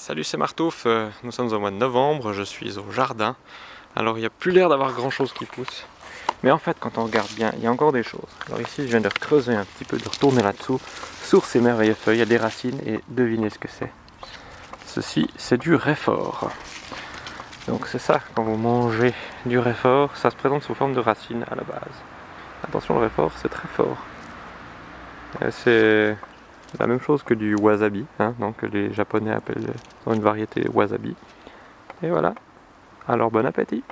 Salut c'est Martouf, euh, nous sommes au mois de novembre, je suis au jardin. Alors il n'y a plus l'air d'avoir grand chose qui pousse. Mais en fait quand on regarde bien, il y a encore des choses. Alors ici je viens de creuser un petit peu, de retourner là-dessous. Sur ces merveilleuses feuilles, il y a des racines et devinez ce que c'est. Ceci c'est du réfort. Donc c'est ça, quand vous mangez du réfort, ça se présente sous forme de racines à la base. Attention le réfort c'est très fort. Euh, c'est la même chose que du wasabi, hein, donc les japonais appellent une variété wasabi. Et voilà, alors bon appétit